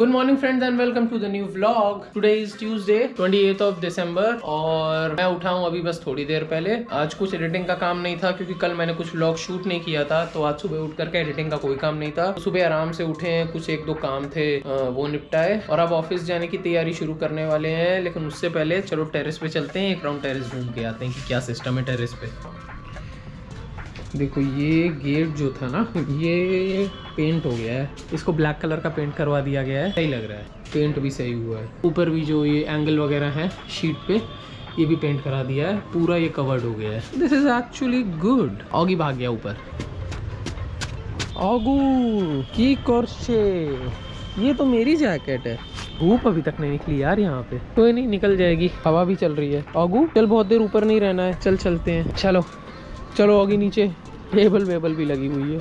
Good morning friends and welcome to the new vlog today is Tuesday 28th of December और मैं उठा हूँ अभी बस थोड़ी देर पहले। आज कुछ एडिटिंग का काम नहीं था, क्योंकि कल मैंने कुछ व्लॉग शूट नहीं किया था तो आज सुबह उठ करके एडिटिंग का कोई काम नहीं था। तो सुबह आराम से उठे हैं, कुछ एक दो काम थे वो निपटाए। और अब ऑफ़िस जाने की तैयारी शुरू करने वाले हैं, लेकिन उससे पहले चलो टेरेस पे चलते हैं, एक राउंड टेरेस घूम के आते हैं कि क्या सिस्टम है टेरेस पे। देखो, ये गेट जो था ना, ये पेंट हो गया है। इसको ब्लैक कलर का पेंट करवा दिया गया है। सही लग रहा है। पेंट भी सही हुआ है। ऊपर भी जो ये एंगल वगैरह है शीट पे, ये भी पेंट करा दिया है। पूरा ये कवर्ड हो गया है। This is actually good Oggy भाग गया ऊपर। ऑगू की करछे? ये तो मेरी जैकेट है। धूप अभी तक नहीं निकली यार यहाँ पे। कोई तो नहीं, निकल जाएगी। हवा भी चल रही है। ऑगू चल बहुत देर ऊपर नहीं रहना है। चल चलते हैं। चलो। चलो आगे नीचे। टेबल वेबल भी लगी हुई है।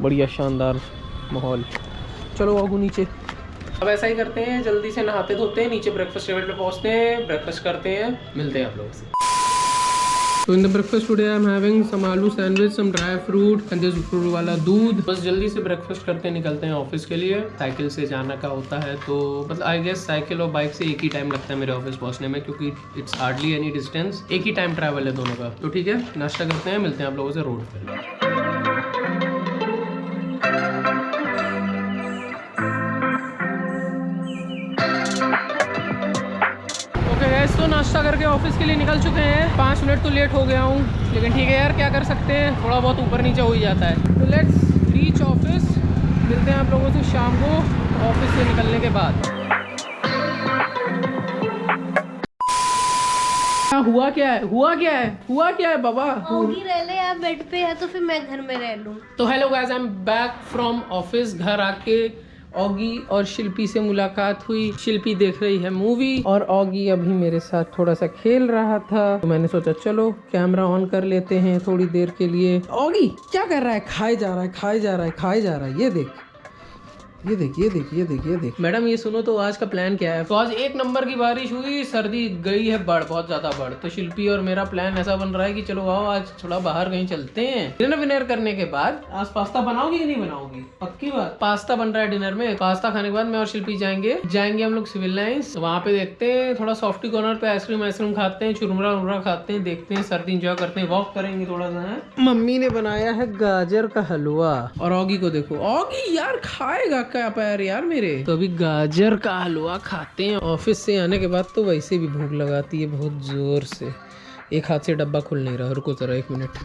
बढ़िया शानदार माहौल। चलो आगू नीचे। अब ऐसा ही करते हैं, जल्दी से नहाते धोते हैं, नीचे ब्रेकफास्ट टेबल पे पहुँचते हैं ब्रेकफास्ट करते हैं, मिलते हैं आप लोगों से। तो in the breakfast today I am having some aloo sandwich some dry fruit and this fruit वाला दूध बस जल्दी से ब्रेकफास्ट करते निकलते हैं ऑफ़िस के लिए। साइकिल से जाना का होता है तो मतलब आई गेस साइकिल और बाइक से एक ही टाइम लगता है मेरे ऑफ़िस पहुँचने में क्योंकि इट्स हार्डली एनी डिस्टेंस एक ही टाइम ट्रैवल है दोनों का। तो ठीक है, नाश्ता करते हैं, मिलते हैं आप लोगों से रोड पे। ओके गैस तो नाश्ता करके ऑफ़िस के लिए निकल चुके हैं। पाँच मिनट तो लेट हो गया हूँ लेकिन ठीक है यार क्या कर सकते हैं? थोड़ा बहुत ऊपर नीचे हो ही जाता है। तो लेट्स रीच ऑफ़िस मिलते हैं आप लोगों से शाम को ऑफ़िस से निकलने के बाद। हुआ क्या है? हुआ क्या है? हुआ क्या है बाबा? रह ले आप बेड पे है तो फिर मैं घर में रह लूँ। तो hello guys I am back from office घर आके ऑगी और शिल्पी से मुलाकात हुई। शिल्पी देख रही है मूवी और ऑगी अभी मेरे साथ थोड़ा सा खेल रहा था। तो मैंने सोचा, चलो कैमरा ऑन कर लेते हैं थोड़ी देर के लिए। ऑगी क्या कर रहा है? खाए जा रहा है, खाए जा रहा है, खाए जा रहा है। ये देख। ये देख, ये देखिए ये देख मैडम, ये सुनो तो आज का प्लान क्या है? तो आज एक नंबर की बारिश हुई, सर्दी गई है बढ़, बहुत ज़्यादा बढ़। तो शिल्पी और मेरा प्लान ऐसा बन रहा है कि चलो आओ, आज थोड़ा बाहर कहीं चलते हैं। डिनर विनर करने के बाद, आज पास्ता बनाओगी कि नहीं बनाओगी? पक्की बात। पास्ता बन रहा है डिनर में। पास्ता खाने के बाद मैं और शिल्पी जाएँगे। जाएँगे हम लोग सिविल लाइन्स वहाँ पे देखते हैं, थोड़ा सॉफ्टी कॉर्नर पे आइसक्रीम आइसक्रीम खाते हैं, चुरमुरा उमरा खाते हैं, देखते हैं, सर्दी इंजॉय करते हैं वॉक करेंगे थोड़ा सा मम्मी ने बनाया है गाजर का हलवा। और ऑगी को देखो। ऑगी यार खाएगा क्या पैर यार मेरे। तो अभी गाजर का हलवा खाते हैं। ऑफ़िस से आने के बाद तो वैसे भी भूख लगाती है बहुत ज़ोर से। एक हाथ से डब्बा खुल नहीं रहा रुको जरा एक मिनट।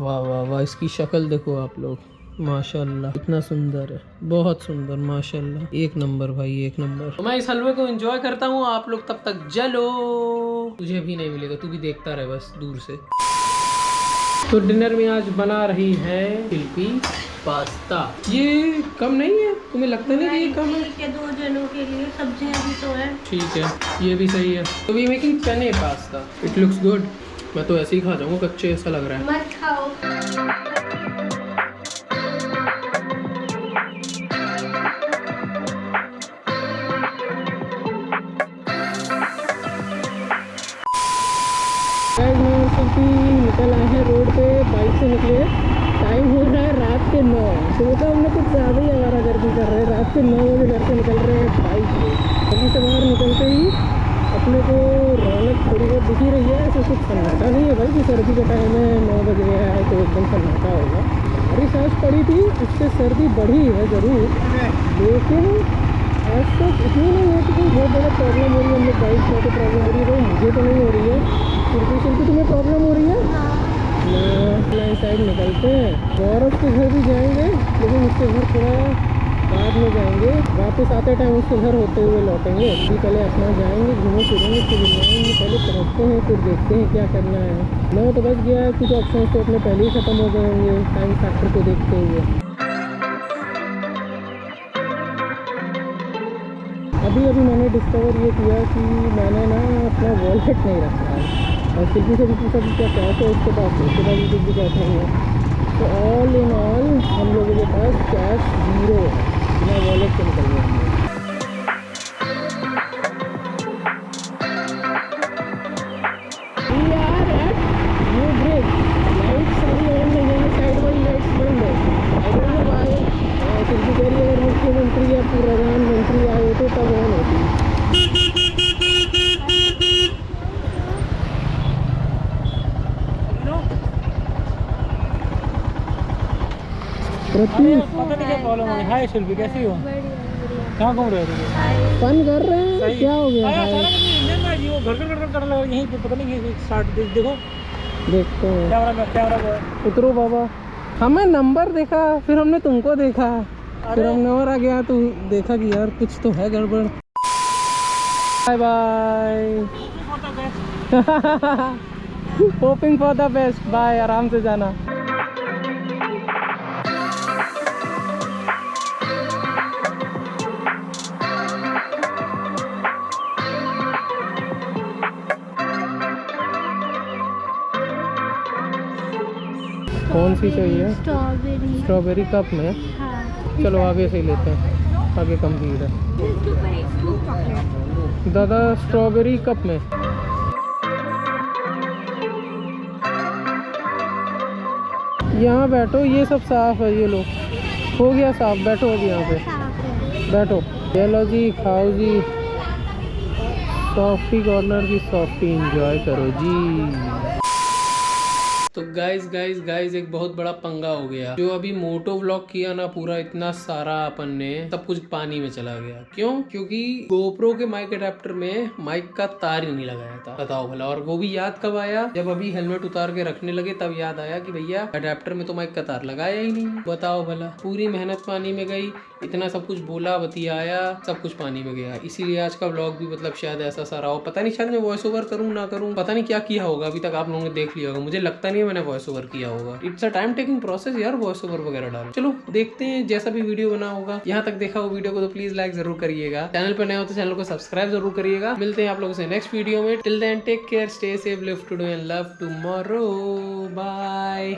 वाह वाह वाह, इसकी शक्ल देखो आप लोग। माशाल्लाह, इतना सुंदर है। बहुत सुंदर, माशाल्लाह। एक नंबर भाई, एक नंबर। तो मैं इस हलवे को एंजॉय करता हूँ, आप लोग तब तक जलो। तुझे भी नहीं मिलेगा, तू भी देखता रहे बस, दूर से। तो डिनर में आज बना रही है शिल्पी पास्ता। ये कम नहीं है? तुम्हें लगता नहीं कि ये कम है? दो जनों के लिए सब्ज़ियाँ भी तो है। ठीक है ये भी सही है। तो वी मेकिंग चने पास्ता। इट लुक्स गुड मैं तो ऐसे ही खा जाऊँगा कच्चे ऐसा लग रहा है। मत खाओ। से निकले टाइम हो रहा है रात के नौ। सुबह तो हमने कुछ ज़्यादा ही आवारा गर्दी कर रहे हैं। रात के नौ बजे घर से निकल रहे हैं बाइक से घर से बाहर निकलते ही अपने को रौनक थोड़ी बहुत दिख रही है। ऐसा कुछ सन्नाटा नहीं है भाई कि सर्दी का टाइम है नौ बज गया है तो एकदम सन्नाटा होगा। अभी सांस पड़ी थी उससे सर्दी बढ़ी है ज़रूर। लेकिन आज तक इतनी नहीं है कि कोई बहुत बड़ा प्रॉब्लम हो रही है। हम लोग बाइक में तो प्रॉब्लम हो रही है मुझे तो नहीं हो रही है। शिल्पी शिल्पी तुम्हें प्रॉब्लम हो रही है? लाइन साइड निकलते हैं। गौरव के घर भी जाएँगे, लेकिन उसके घर थोड़ा बाद में जाएँगे। वापस आते टाइम उसके घर होते हुए लौटेंगे। अभी पहले अपना जाएँगे, घूमे फिरेंगे, फिर जाएँगे, पहले पहुँचते हैं, फिर देखते हैं क्या करना है। नौ तो बच गया है, कुछ ऑप्शन तो अपने पहले ही ख़त्म हो गए होंगे टाइम फैक्टर को देखते हुए। अभी अभी मैंने डिस्कवर ये किया कि मैंने ना अपना वॉलेट नहीं रखा है। और शिल्पी से भी पूछा कि क्या कैश उसके पास उसके पास भी कुछ भी कैश है। तो ऑल इन ऑल हम लोगों के पास कैश ज़ीरो है। बिना वॉलेट से निकल रहे हम हाय शिल्पी कैसी हो? कहाँ घूम रहे हो फन कर रहे हैं? क्या हो गया आया? इंजन में जी वो घर घर घर कर लगा यहीं पे पता नहीं ये स्टार्ट देखो देखते हैं। कैमरा में कैमरा में। उतरो बाबा। हमें नंबर देखा फिर हमने तुमको देखा। फिर हमने और आ गया तो देखा कि यार कुछ तो है गड़बड़। Bye bye hoping for the best bye आराम से जाना। कौन सी चाहिए? स्ट्रॉबेरी। स्ट्रॉबेरी कप में? हाँ। चलो आगे से ही लेते हैं। आगे कम भीड़ है। दादा स्ट्रॉबेरी कप में? यहाँ बैठो ये सब साफ़ है ये लोग हो गया साफ़ बैठो अभी यहाँ पे। बैठो। चलो जी खाओ जी। सॉफ्टी कॉर्नर की सॉफ्टी एंजॉय करो जी। तो गाइस गाइस गाइस एक बहुत बड़ा पंगा हो गया। जो अभी मोटो व्लॉग किया ना पूरा, इतना सारा अपन ने, सब कुछ पानी में चला गया। क्यों? क्योंकि गोप्रो के माइक अडेप्टर में माइक का तार ही नहीं लगाया था। बताओ भला, और वो भी याद कब आया? जब अभी हेलमेट उतार के रखने लगे, तब याद आया कि भैया अडेप्टर में तो माइक का तार लगाया ही नहीं। बताओ भला, पूरी मेहनत पानी में गई इतना सब कुछ बोला, बतियाया, सब कुछ पानी में गया। इसीलिए आज का ब्लॉग भी मतलब शायद ऐसा सारा हो। पता नहीं, शायद मैं वॉइस ओवर करूँ, ना करूँ, पता नहीं क्या किया होगा, अभी तक आप लोगों ने देख लिया होगा। मुझे लगता नहीं है मैंने वॉइस ओवर किया होगा। It's a time taking process यार वॉइस ओवर वगैरह डालो। चलो, देखते हैं, जैसा भी वीडियो बना होगा। यहाँ तक देखा हो वीडियो को तो प्लीज़ लाइक ज़रूर करिएगा। चैनल पर नए हो तो चैनल को सब्सक्राइब ज़रूर करिएगा। मिलते हैं आप लोगों से नेक्स्ट वीडियो में। Till then take care stay safe live to do and love tomorrow bye